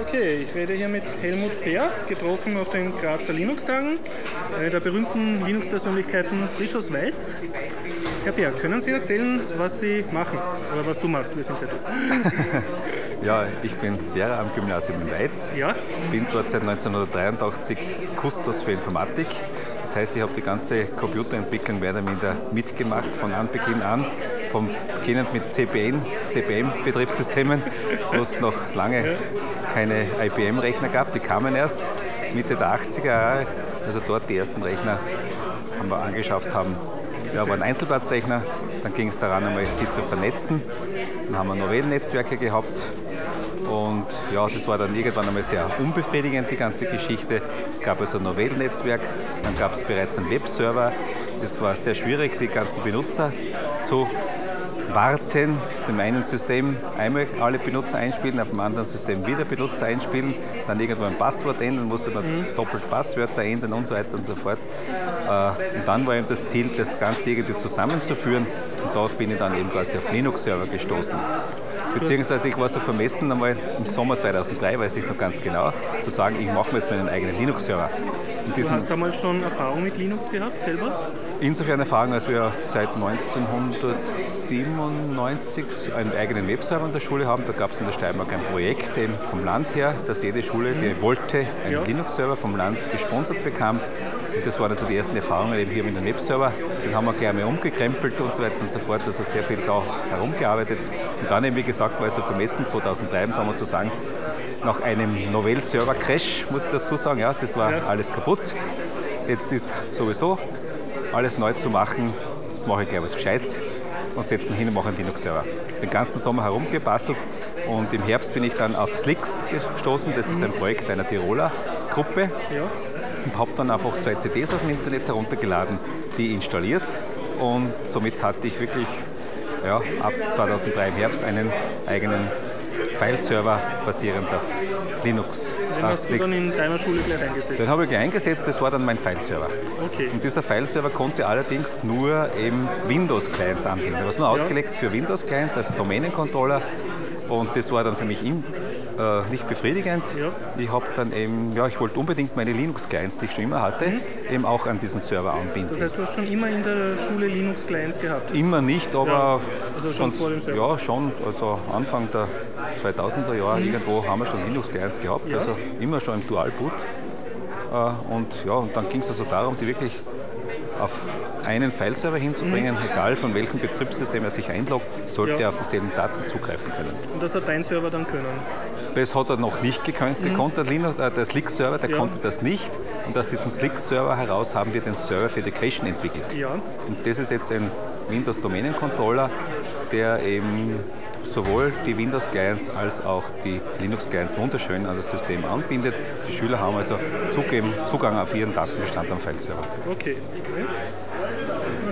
Okay, ich werde hier mit Helmut Peer, getroffen auf den Grazer Linux-Tagen, einer der berühmten Linux-Persönlichkeiten frisch aus Weiz. Herr Peer, können Sie erzählen, was Sie machen oder was du machst? Wir sind bei dir. ja, ich bin Lehrer am Gymnasium in Weiz. Ja? Bin dort seit 1983 Kustos für Informatik. Das heißt, ich habe die ganze Computerentwicklung mehr oder minder mitgemacht von Anbeginn an vom beginnend mit CBN, CBM-Betriebssystemen, wo es noch lange keine IBM-Rechner gab. Die kamen erst Mitte der 80er Jahre, also dort die ersten Rechner haben wir angeschafft haben. Ja, waren Einzelplatzrechner, dann ging es daran, einmal sie zu vernetzen. Dann haben wir Novellennetzwerke gehabt und ja, das war dann irgendwann einmal sehr unbefriedigend, die ganze Geschichte. Es gab also ein Novellennetzwerk, dann gab es bereits einen Webserver. Es war sehr schwierig, die ganzen Benutzer zu warten, auf dem einen System einmal alle Benutzer einspielen, auf dem anderen System wieder Benutzer einspielen, dann irgendwo ein Passwort ändern, musste man mhm. doppelt Passwörter ändern und so weiter und so fort. Äh, und dann war eben das Ziel, das Ganze irgendwie zusammenzuführen und dort bin ich dann eben quasi auf Linux-Server gestoßen. Beziehungsweise ich war so vermessen, einmal im Sommer 2003, weiß ich noch ganz genau, zu sagen, ich mache mir jetzt meinen eigenen Linux-Server. Du hast damals schon Erfahrung mit Linux gehabt, selber? Insofern Erfahrung, als wir seit 1997 einen eigenen Webserver in der Schule haben. Da gab es in der Steiermark ein Projekt eben vom Land her, dass jede Schule, die wollte, einen ja. Linux-Server vom Land gesponsert bekam. Und das waren also die ersten Erfahrungen eben hier mit dem Webserver. Den haben wir gleich mal umgekrempelt und so weiter und so fort. Also sehr viel da herumgearbeitet. Und dann eben, wie gesagt, war es so vermessen, 2003 im Sommer zu sagen, nach einem Novell-Server-Crash, muss ich dazu sagen, ja, das war ja. alles kaputt. Jetzt ist sowieso alles neu zu machen. Jetzt mache ich gleich was Gescheites und setze mich hin und mache einen Linux-Server. Den ganzen Sommer herumgebastelt und im Herbst bin ich dann auf Slicks gestoßen. Das ist ein Projekt einer Tiroler Gruppe. Ja. Und habe dann einfach zwei CDs aus dem Internet heruntergeladen, die installiert und somit hatte ich wirklich ja, ab 2003 im Herbst einen eigenen File-Server basierend auf Linux. Den hast du dann in deiner Schule gleich eingesetzt? Den habe ich gleich eingesetzt, das war dann mein File-Server. Okay. Und dieser File-Server konnte allerdings nur eben Windows-Clients anbieten. Der war nur ja. ausgelegt für Windows-Clients als Domänencontroller und das war dann für mich äh, nicht befriedigend. Ja. Ich habe dann eben, ja, ich wollte unbedingt meine Linux-Clients, die ich schon immer hatte, mhm. eben auch an diesen Server anbinden. Das heißt, du hast schon immer in der Schule Linux-Clients gehabt? Immer nicht, aber ja, also schon, vor dem Server? Ja, schon. Also Anfang der 2000er Jahre mhm. irgendwo haben wir schon Linux-Clients gehabt, ja. also immer schon im Dual-Boot. Äh, und ja, und dann ging es also darum, die wirklich auf einen File-Server hinzubringen, mhm. egal von welchem Betriebssystem er sich einloggt, sollte ja. er auf dieselben Daten zugreifen können. Und das hat dein Server dann können? Das hat er noch nicht gekonnt. Mhm. Konnte Linux, äh, der Slick-Server, der ja. konnte das nicht. Und aus diesem Slick-Server heraus haben wir den Server für Education entwickelt. Ja. Und das ist jetzt ein Windows Domänencontroller, der eben sowohl die Windows-Clients als auch die Linux-Clients wunderschön an das System anbindet. Die Schüler haben also Zugang auf ihren Datenbestand am File-Server. Okay. okay.